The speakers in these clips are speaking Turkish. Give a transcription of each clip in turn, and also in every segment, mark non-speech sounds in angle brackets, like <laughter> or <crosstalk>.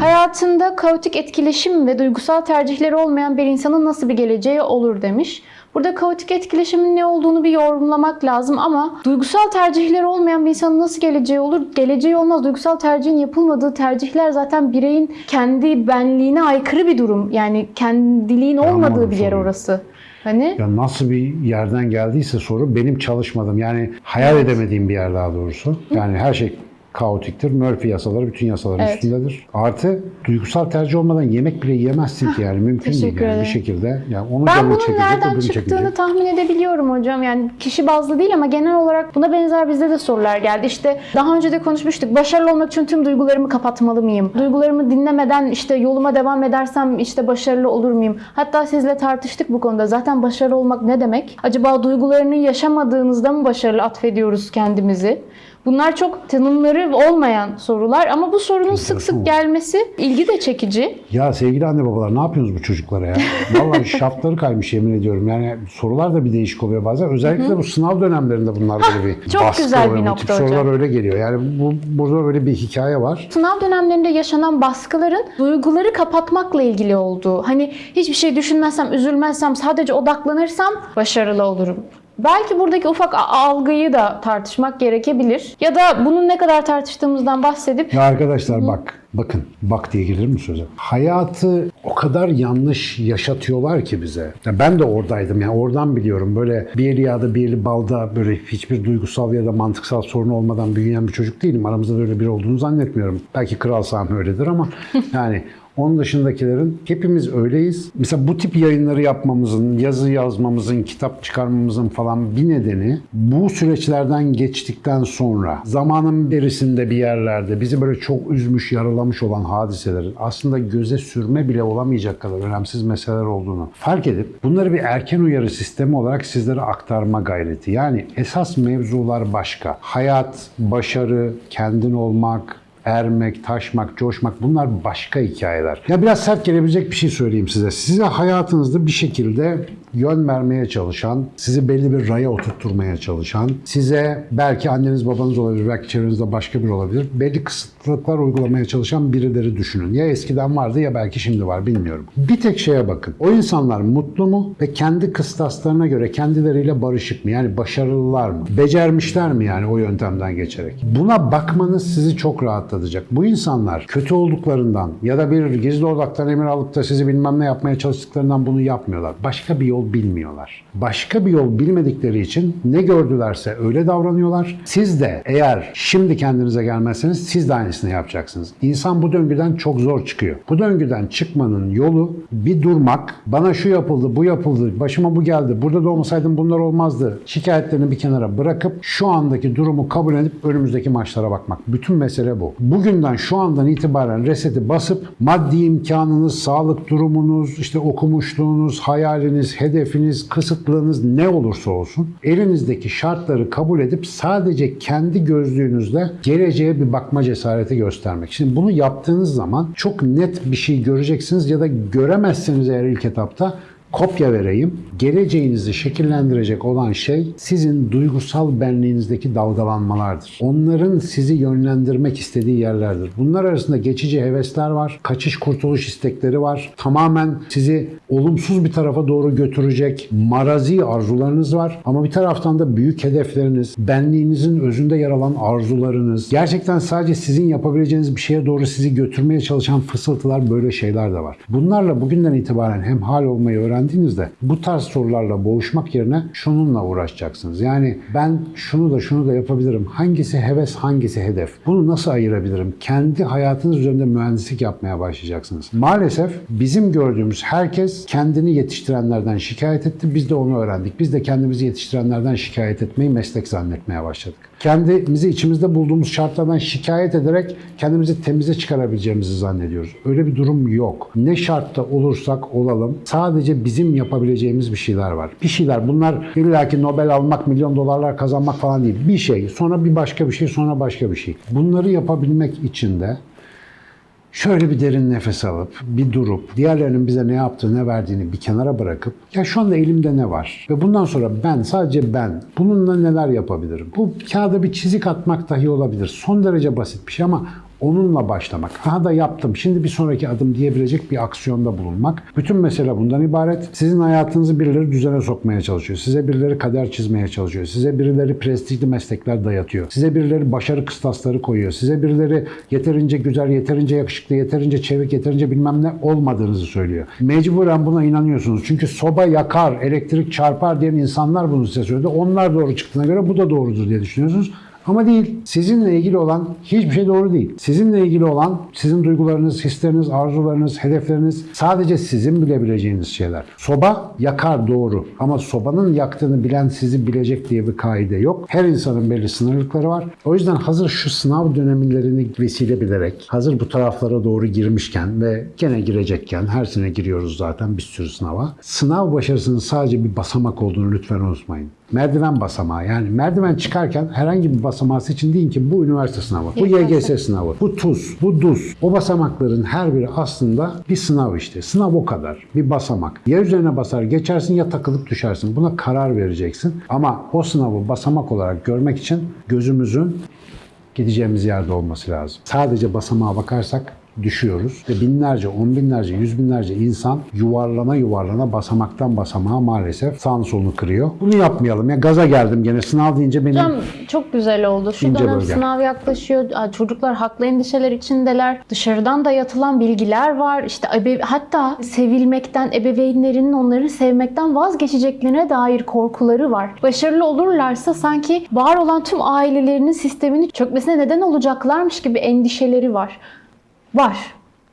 Hayatında kaotik etkileşim ve duygusal tercihleri olmayan bir insanın nasıl bir geleceği olur demiş. Burada kaotik etkileşimin ne olduğunu bir yorumlamak lazım ama duygusal tercihleri olmayan bir insanın nasıl geleceği olur? Geleceği olmaz. Duygusal tercihin yapılmadığı tercihler zaten bireyin kendi benliğine aykırı bir durum. Yani kendiliğin olmadığı bir yer orası. Hani Ya nasıl bir yerden geldiyse soru benim çalışmadığım yani hayal edemediğim bir yer daha doğrusu. Yani her şey kaotiktir. Murphy yasaları bütün yasaların Evet. üstündedir. Artı duygusal tercih olmadan yemek bile yiyemezsin ki yani mümkün değil yani bir şekilde. Yani onun Ben bunun çekecek, nereden çıktığını çekecek. tahmin edebiliyorum hocam. Yani kişi bazlı değil ama genel olarak buna benzer bizde de sorular geldi. İşte daha önce de konuşmuştuk. Başarılı olmak için tüm duygularımı kapatmalı mıyım? Duygularımı dinlemeden işte yoluma devam edersem işte başarılı olur muyum? Hatta sizle tartıştık bu konuda. Zaten başarılı olmak ne demek? Acaba duygularını yaşamadığınızda mı başarılı atfediyoruz kendimizi? Bunlar çok tanımları olmayan sorular ama bu sorunun sık sık gelmesi ilgi de çekici. Ya sevgili anne babalar ne yapıyorsunuz bu çocuklara ya? Vallahi <laughs> şartları kaymış yemin ediyorum. Yani sorular da bir değişik oluyor bazen. Özellikle bu sınav dönemlerinde bunlar böyle bir <laughs> çok baskı güzel bir oluyor. Bu nokta tip sorular hocam. öyle geliyor. Yani bu burada böyle bir hikaye var. Sınav dönemlerinde yaşanan baskıların duyguları kapatmakla ilgili olduğu. Hani hiçbir şey düşünmezsem, üzülmezsem, sadece odaklanırsam başarılı olurum. Belki buradaki ufak algıyı da tartışmak gerekebilir. Ya da bunun ne kadar tartıştığımızdan bahsedip Ya arkadaşlar bak, bakın, bak diye gelir mi söze? Hayatı o kadar yanlış yaşatıyorlar ki bize. Ya ben de oradaydım yani oradan biliyorum. Böyle bir eli yağda bir eli balda böyle hiçbir duygusal ya da mantıksal sorun olmadan büyüyen bir çocuk değilim. Aramızda da öyle biri olduğunu zannetmiyorum. Belki Kral Sami öyledir ama <laughs> yani onun dışındakilerin hepimiz öyleyiz. Mesela bu tip yayınları yapmamızın, yazı yazmamızın, kitap çıkarmamızın falan bir nedeni bu süreçlerden geçtikten sonra zamanın berisinde bir yerlerde bizi böyle çok üzmüş, yaralamış olan hadiselerin aslında göze sürme bile olamayacak kadar önemsiz meseleler olduğunu fark edip bunları bir erken uyarı sistemi olarak sizlere aktarma gayreti. Yani esas mevzular başka. Hayat, başarı, kendin olmak, ermek, taşmak, coşmak bunlar başka hikayeler. Ya biraz sert gelebilecek bir şey söyleyeyim size. Size hayatınızda bir şekilde yön vermeye çalışan, sizi belli bir raya oturtturmaya çalışan, size belki anneniz babanız olabilir, belki çevrenizde başka biri olabilir. Belli kısıtlılıklar uygulamaya çalışan birileri düşünün. Ya eskiden vardı ya belki şimdi var bilmiyorum. Bir tek şeye bakın. O insanlar mutlu mu ve kendi kıstaslarına göre kendileriyle barışık mı? Yani başarılılar mı? Becermişler mi yani o yöntemden geçerek? Buna bakmanız sizi çok rahatlatacak. Bu insanlar kötü olduklarından ya da bir gizli odaktan emir alıp da sizi bilmem ne yapmaya çalıştıklarından bunu yapmıyorlar. Başka bir yol bilmiyorlar. Başka bir yol bilmedikleri için ne gördülerse öyle davranıyorlar. Siz de eğer şimdi kendinize gelmezseniz siz de aynısını yapacaksınız. İnsan bu döngüden çok zor çıkıyor. Bu döngüden çıkmanın yolu bir durmak. Bana şu yapıldı, bu yapıldı, başıma bu geldi, burada da olmasaydım bunlar olmazdı. Şikayetlerini bir kenara bırakıp şu andaki durumu kabul edip önümüzdeki maçlara bakmak. Bütün mesele bu. Bugünden şu andan itibaren reseti basıp maddi imkanınız, sağlık durumunuz, işte okumuşluğunuz, hayaliniz, hedefiniz, kısıtlığınız ne olursa olsun elinizdeki şartları kabul edip sadece kendi gözlüğünüzle geleceğe bir bakma cesareti göstermek. Şimdi bunu yaptığınız zaman çok net bir şey göreceksiniz ya da göremezseniz eğer ilk etapta kopya vereyim. Geleceğinizi şekillendirecek olan şey sizin duygusal benliğinizdeki dalgalanmalardır. Onların sizi yönlendirmek istediği yerlerdir. Bunlar arasında geçici hevesler var, kaçış kurtuluş istekleri var. Tamamen sizi olumsuz bir tarafa doğru götürecek marazi arzularınız var. Ama bir taraftan da büyük hedefleriniz, benliğinizin özünde yer alan arzularınız, gerçekten sadece sizin yapabileceğiniz bir şeye doğru sizi götürmeye çalışan fısıltılar böyle şeyler de var. Bunlarla bugünden itibaren hem hal olmayı öğrendiğinizde bu tarz sorularla boğuşmak yerine şununla uğraşacaksınız. Yani ben şunu da şunu da yapabilirim. Hangisi heves, hangisi hedef? Bunu nasıl ayırabilirim? Kendi hayatınız üzerinde mühendislik yapmaya başlayacaksınız. Maalesef bizim gördüğümüz herkes kendini yetiştirenlerden şikayet etti. Biz de onu öğrendik. Biz de kendimizi yetiştirenlerden şikayet etmeyi meslek zannetmeye başladık. Kendimizi içimizde bulduğumuz şartlardan şikayet ederek kendimizi temize çıkarabileceğimizi zannediyoruz. Öyle bir durum yok. Ne şartta olursak olalım sadece bizim yapabileceğimiz bir şeyler var. Bir şeyler bunlar illaki Nobel almak, milyon dolarlar kazanmak falan değil. Bir şey, sonra bir başka bir şey, sonra başka bir şey. Bunları yapabilmek için de Şöyle bir derin nefes alıp, bir durup, diğerlerinin bize ne yaptığı, ne verdiğini bir kenara bırakıp, ya şu anda elimde ne var? Ve bundan sonra ben, sadece ben, bununla neler yapabilirim? Bu kağıda bir çizik atmak dahi olabilir. Son derece basit bir şey ama onunla başlamak. Aha da yaptım. Şimdi bir sonraki adım diyebilecek bir aksiyonda bulunmak. Bütün mesele bundan ibaret. Sizin hayatınızı birileri düzene sokmaya çalışıyor. Size birileri kader çizmeye çalışıyor. Size birileri prestijli meslekler dayatıyor. Size birileri başarı kıstasları koyuyor. Size birileri yeterince güzel, yeterince yakışıklı, yeterince çevik, yeterince bilmem ne olmadığınızı söylüyor. Mecburen buna inanıyorsunuz. Çünkü soba yakar, elektrik çarpar diyen insanlar bunu size söyledi. Onlar doğru çıktığına göre bu da doğrudur diye düşünüyorsunuz. Ama değil. Sizinle ilgili olan hiçbir şey doğru değil. Sizinle ilgili olan sizin duygularınız, hisleriniz, arzularınız, hedefleriniz sadece sizin bilebileceğiniz şeyler. Soba yakar doğru ama sobanın yaktığını bilen sizi bilecek diye bir kaide yok. Her insanın belli sınırlıkları var. O yüzden hazır şu sınav dönemlerini vesile bilerek, hazır bu taraflara doğru girmişken ve gene girecekken, her sene giriyoruz zaten bir sürü sınava. Sınav başarısının sadece bir basamak olduğunu lütfen unutmayın. Merdiven basamağı yani merdiven çıkarken herhangi bir basamağı seçin deyin ki bu üniversite sınavı, bu YGS sınavı, bu TUS, bu DUS. O basamakların her biri aslında bir sınav işte. Sınav o kadar. Bir basamak. Ya üzerine basar geçersin ya takılıp düşersin. Buna karar vereceksin. Ama o sınavı basamak olarak görmek için gözümüzün gideceğimiz yerde olması lazım. Sadece basamağa bakarsak düşüyoruz ve binlerce, on binlerce, yüz binlerce insan yuvarlana yuvarlana basamaktan basamağa maalesef sağını solunu kırıyor. Bunu yapmayalım ya. Gaza geldim gene. Sınav deyince benim Hocam çok güzel oldu. Şu dönem bölge. sınav yaklaşıyor. Çocuklar haklı endişeler içindeler. Dışarıdan dayatılan bilgiler var. İşte ebe- hatta sevilmekten, ebeveynlerinin onları sevmekten vazgeçeceklerine dair korkuları var. Başarılı olurlarsa sanki var olan tüm ailelerinin sistemini çökmesine neden olacaklarmış gibi endişeleri var. Var.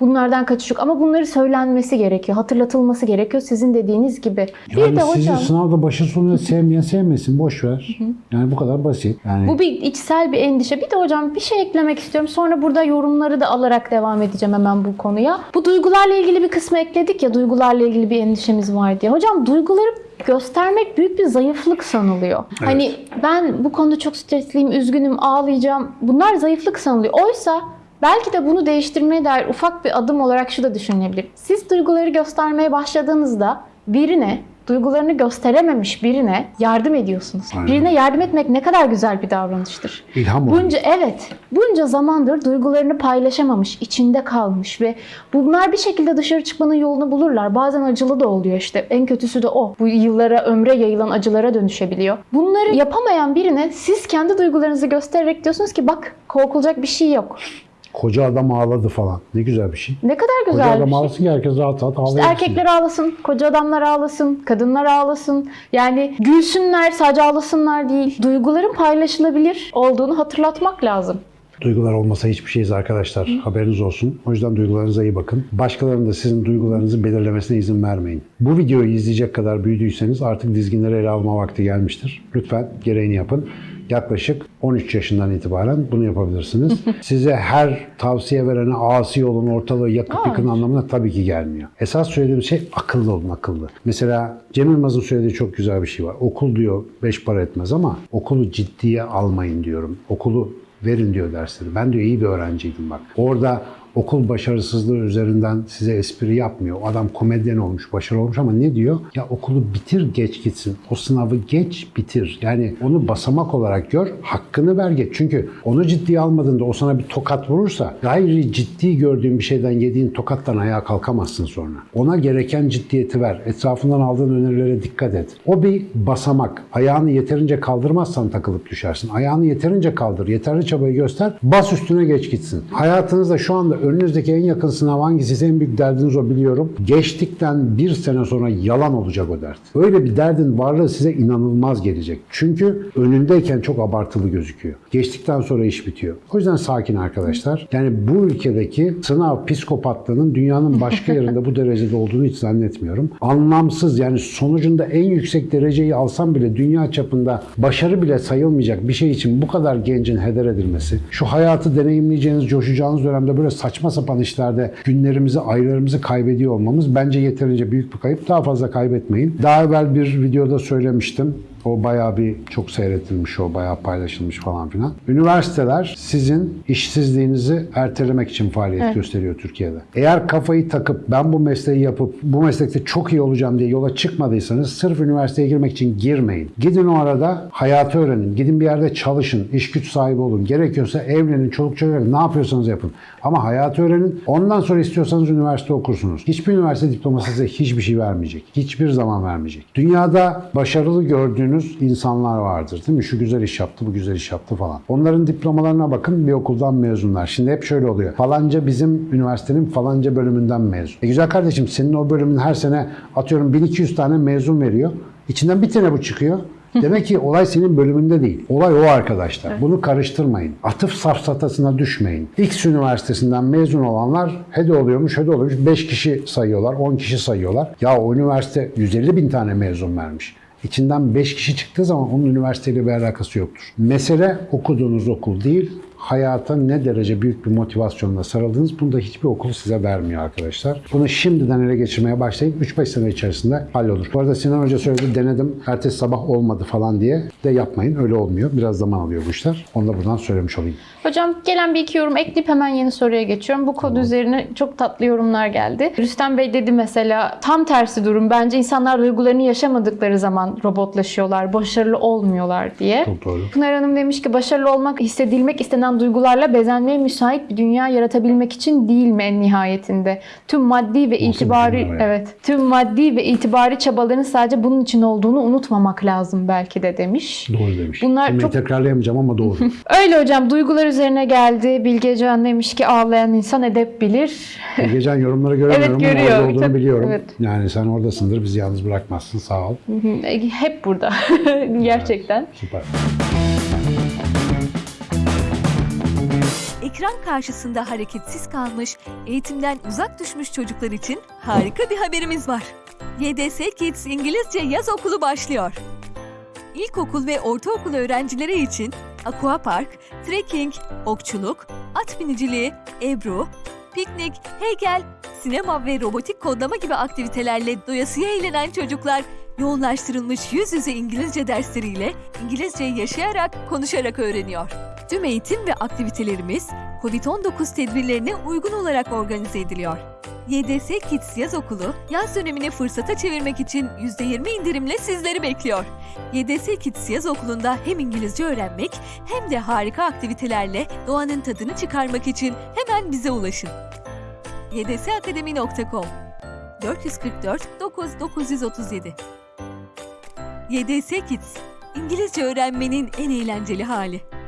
Bunlardan kaçış yok ama bunları söylenmesi gerekiyor, hatırlatılması gerekiyor sizin dediğiniz gibi. Bir yani de sizi hocam sınavda başı sonuna sevmeyen sevmesin. Boş ver. Yani bu kadar basit. Yani Bu bir içsel bir endişe. Bir de hocam bir şey eklemek istiyorum. Sonra burada yorumları da alarak devam edeceğim hemen bu konuya. Bu duygularla ilgili bir kısmı ekledik ya duygularla ilgili bir endişemiz var diye. Hocam duyguları göstermek büyük bir zayıflık sanılıyor. Hani ben bu konuda çok stresliyim, üzgünüm, ağlayacağım. Bunlar zayıflık sanılıyor. Oysa belki de bunu değiştirmeye dair ufak bir adım olarak şu da düşünülebilir. Siz duyguları göstermeye başladığınızda birine duygularını gösterememiş birine yardım ediyorsunuz. Aynen. Birine yardım etmek ne kadar güzel bir davranıştır. ilham oldu. Bunca evet, bunca zamandır duygularını paylaşamamış, içinde kalmış ve bunlar bir şekilde dışarı çıkmanın yolunu bulurlar. Bazen acılı da oluyor işte. En kötüsü de o. Bu yıllara, ömre yayılan acılara dönüşebiliyor. Bunları yapamayan birine siz kendi duygularınızı göstererek diyorsunuz ki bak korkulacak bir şey yok. Koca adam ağladı falan. Ne güzel bir şey. Ne kadar Koca güzel bir adam şey. ağlasın ki herkes rahat rahat İşte ağlayabilir. erkekler ağlasın, koca adamlar ağlasın, kadınlar ağlasın. Yani gülsünler, sadece ağlasınlar değil. Duyguların paylaşılabilir olduğunu hatırlatmak lazım. Duygular olmasa hiçbir şeyiz arkadaşlar. Haberiniz olsun. O yüzden duygularınıza iyi bakın. Başkalarının da sizin duygularınızı belirlemesine izin vermeyin. Bu videoyu izleyecek kadar büyüdüyseniz artık dizginleri ele alma vakti gelmiştir. Lütfen gereğini yapın. Yaklaşık 13 yaşından itibaren bunu yapabilirsiniz. <laughs> Size her tavsiye verene asi olun, ortalığı yakıp Aa. yıkın anlamına tabii ki gelmiyor. Esas söylediğim şey akıllı olun, akıllı. Mesela Cem Yılmaz'ın söylediği çok güzel bir şey var. Okul diyor beş para etmez ama okulu ciddiye almayın diyorum. Okulu verin diyor dersleri. Ben diyor iyi bir öğrenciydim bak. Orada okul başarısızlığı üzerinden size espri yapmıyor. O adam komedyen olmuş, başarılı olmuş ama ne diyor? Ya okulu bitir geç gitsin. O sınavı geç bitir. Yani onu basamak olarak gör, hakkını ver geç. Çünkü onu ciddiye almadığında o sana bir tokat vurursa gayri ciddi gördüğün bir şeyden yediğin tokattan ayağa kalkamazsın sonra. Ona gereken ciddiyeti ver. Etrafından aldığın önerilere dikkat et. O bir basamak. Ayağını yeterince kaldırmazsan takılıp düşersin. Ayağını yeterince kaldır, yeterli çabayı göster, bas üstüne geç gitsin. Hayatınızda şu anda önünüzdeki en yakın sınav hangisi? En büyük derdiniz o biliyorum. Geçtikten bir sene sonra yalan olacak o dert. Öyle bir derdin varlığı size inanılmaz gelecek. Çünkü önündeyken çok abartılı gözüküyor. Geçtikten sonra iş bitiyor. O yüzden sakin arkadaşlar. Yani bu ülkedeki sınav psikopatlığının dünyanın başka <laughs> yerinde bu derecede olduğunu hiç zannetmiyorum. Anlamsız yani sonucunda en yüksek dereceyi alsam bile dünya çapında başarı bile sayılmayacak bir şey için bu kadar gencin heder edilmesi, şu hayatı deneyimleyeceğiniz, coşacağınız dönemde böyle saçma sapan işlerde günlerimizi, aylarımızı kaybediyor olmamız bence yeterince büyük bir kayıp. Daha fazla kaybetmeyin. Daha evvel bir videoda söylemiştim. O bayağı bir çok seyretilmiş, o bayağı paylaşılmış falan filan. Üniversiteler sizin işsizliğinizi ertelemek için faaliyet gösteriyor Türkiye'de. Eğer kafayı takıp ben bu mesleği yapıp bu meslekte çok iyi olacağım diye yola çıkmadıysanız sırf üniversiteye girmek için girmeyin. Gidin o arada hayatı öğrenin. Gidin bir yerde çalışın, iş güç sahibi olun. Gerekiyorsa evlenin, çoluk çocuk. Ne yapıyorsanız yapın. Ama hayatı öğrenin. Ondan sonra istiyorsanız üniversite okursunuz. Hiçbir üniversite diploması size hiçbir şey vermeyecek. Hiçbir zaman vermeyecek. Dünyada başarılı gördüğünüz insanlar vardır değil mi? Şu güzel iş yaptı, bu güzel iş yaptı falan. Onların diplomalarına bakın bir okuldan mezunlar. Şimdi hep şöyle oluyor. Falanca bizim üniversitenin falanca bölümünden mezun. E güzel kardeşim senin o bölümün her sene atıyorum 1200 tane mezun veriyor. İçinden bir tane bu çıkıyor. Demek ki olay senin bölümünde değil. Olay o arkadaşlar. Bunu karıştırmayın. Atıf safsatasına düşmeyin. X üniversitesinden mezun olanlar hede oluyormuş, hede oluyormuş. 5 kişi sayıyorlar, 10 kişi sayıyorlar. Ya o üniversite 150 bin tane mezun vermiş. İçinden 5 kişi çıktığı zaman onun üniversiteyle bir alakası yoktur. Mesele okuduğunuz okul değil, hayata ne derece büyük bir motivasyonla sarıldınız bunu da hiçbir okul size vermiyor arkadaşlar. Bunu şimdiden ele geçirmeye başlayın. 3-5 sene içerisinde hallolur. Bu arada Sinan Hoca söyledi denedim ertesi sabah olmadı falan diye de yapmayın. Öyle olmuyor. Biraz zaman alıyor bu işler. Onu da buradan söylemiş olayım. Hocam gelen bir iki yorum ekleyip hemen yeni soruya geçiyorum. Bu kod üzerine çok tatlı yorumlar geldi. Rüstem Bey dedi mesela tam tersi durum. Bence insanlar duygularını yaşamadıkları zaman robotlaşıyorlar, başarılı olmuyorlar diye. Çok doğru. Pınar Hanım demiş ki başarılı olmak hissedilmek istenen duygularla bezenmeye müsait bir dünya yaratabilmek için değil mi en nihayetinde? Tüm maddi ve itibari evet tüm maddi ve itibari çabaların sadece bunun için olduğunu unutmamak lazım belki de demiş. Doğru demiş. Bunlar Cümleyi çok- tekrarlayamayacağım ama doğru. <laughs> Öyle hocam duygular üzerine geldi. Bilgecan demiş ki ağlayan insan edep bilir. Gecen yorumları <laughs> göremiyorum Evet, ama görüyor. orada olduğunu Çok- biliyorum. evet. Yani sen oradasındır. Bizi yalnız bırakmazsın. Sağ ol. Hep burada <laughs> gerçekten. Süper. Ekran karşısında hareketsiz kalmış, eğitimden uzak düşmüş çocuklar için harika bir haberimiz var. YDS Kids İngilizce Yaz Okulu başlıyor. İlkokul ve ortaokul öğrencileri için aquapark, trekking, okçuluk, at biniciliği, ebru, piknik, heykel, sinema ve robotik kodlama gibi aktivitelerle doyasıya eğlenen çocuklar yoğunlaştırılmış yüz yüze İngilizce dersleriyle İngilizceyi yaşayarak, konuşarak öğreniyor. Tüm eğitim ve aktivitelerimiz COVID-19 tedbirlerine uygun olarak organize ediliyor. YDS Kids Yaz Okulu, yaz dönemini fırsata çevirmek için %20 indirimle sizleri bekliyor. YDS Kids Yaz Okulu'nda hem İngilizce öğrenmek hem de harika aktivitelerle doğanın tadını çıkarmak için hemen bize ulaşın. ydsakademi.com 444 9937 YDS Kids, İngilizce öğrenmenin en eğlenceli hali.